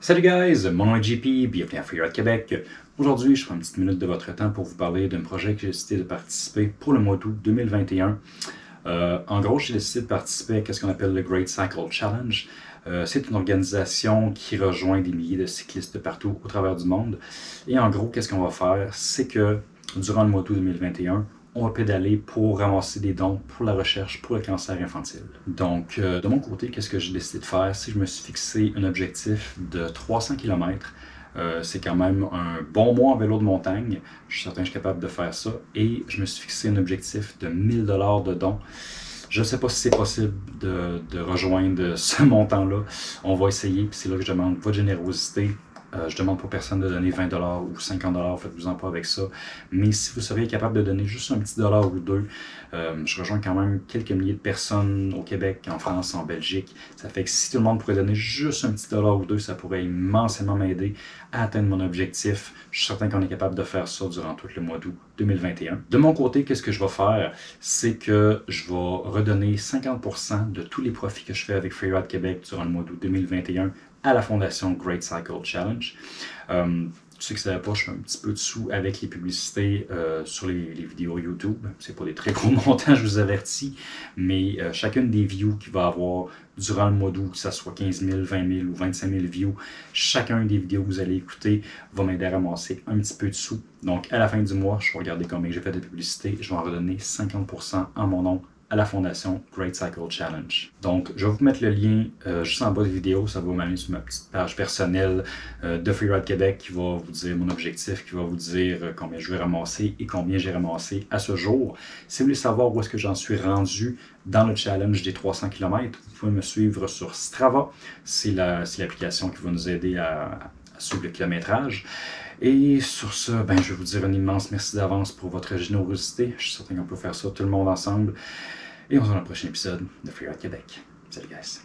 Salut guys, mon nom est JP, bienvenue à Freeride Québec. Aujourd'hui, je prends une petite minute de votre temps pour vous parler d'un projet que j'ai décidé de participer pour le mois d'août 2021. Euh, en gros, j'ai décidé de participer à ce qu'on appelle le Great Cycle Challenge. Euh, c'est une organisation qui rejoint des milliers de cyclistes de partout au travers du monde. Et en gros, qu'est-ce qu'on va faire? C'est que durant le mois d'août 2021, on va pédaler pour ramasser des dons pour la recherche pour le cancer infantile. Donc, euh, de mon côté, qu'est-ce que j'ai décidé de faire? Si je me suis fixé un objectif de 300 km, euh, c'est quand même un bon mois en vélo de montagne. Je suis certain que je suis capable de faire ça. Et je me suis fixé un objectif de 1000 dollars de dons. Je ne sais pas si c'est possible de, de, rejoindre ce montant-là. On va essayer, puis c'est là que je demande votre générosité euh, je demande pour personne de donner 20 ou 50 faites-vous-en pas avec ça. Mais si vous seriez capable de donner juste un petit dollar ou deux, euh, je rejoins quand même quelques milliers de personnes au Québec, en France, en Belgique. Ça fait que si tout le monde pourrait donner juste un petit dollar ou deux, ça pourrait immensément m'aider à atteindre mon objectif. Je suis certain qu'on est capable de faire ça durant tout le mois d'août 2021. De mon côté, qu'est-ce que je vais faire? C'est que je vais redonner 50% de tous les profits que je fais avec Freeride Québec durant le mois d'août 2021 à la fondation Great Cycle Challenge. Euh, ceux qui ne savaient pas, je fais un petit peu de sous avec les publicités euh, sur les, vidéos YouTube. C'est pas des très gros montants, je vous avertis, mais euh, chacune des views qu'il va avoir durant le mois d'août, que ce soit 15 000, 20 000 ou 25 000 views, chacun des vidéos que vous allez écouter va m'aider à ramasser un petit peu de sous. Donc, à la fin du mois, je vais regarder combien j'ai fait de publicité, je vais en redonner 50% en mon nom à la fondation Great Cycle Challenge. Donc, je vais vous mettre le lien euh, juste en bas de la vidéo. Ça va m'amener sur ma petite page personnelle euh, de Freeride Québec qui va vous dire mon objectif, qui va vous dire euh, combien je vais ramasser et combien j'ai ramassé à ce jour. Si vous voulez savoir où est-ce que j'en suis rendu dans le challenge des 300 km, vous pouvez me suivre sur Strava. C'est l'application qui va nous aider à, suivre le kilométrage. Et sur ce, ben, je vais vous dire un immense merci d'avance pour votre générosité. Je suis certain qu'on peut faire ça tout le monde ensemble. Et on se voit dans le prochain épisode de Free Québec. Salut guys!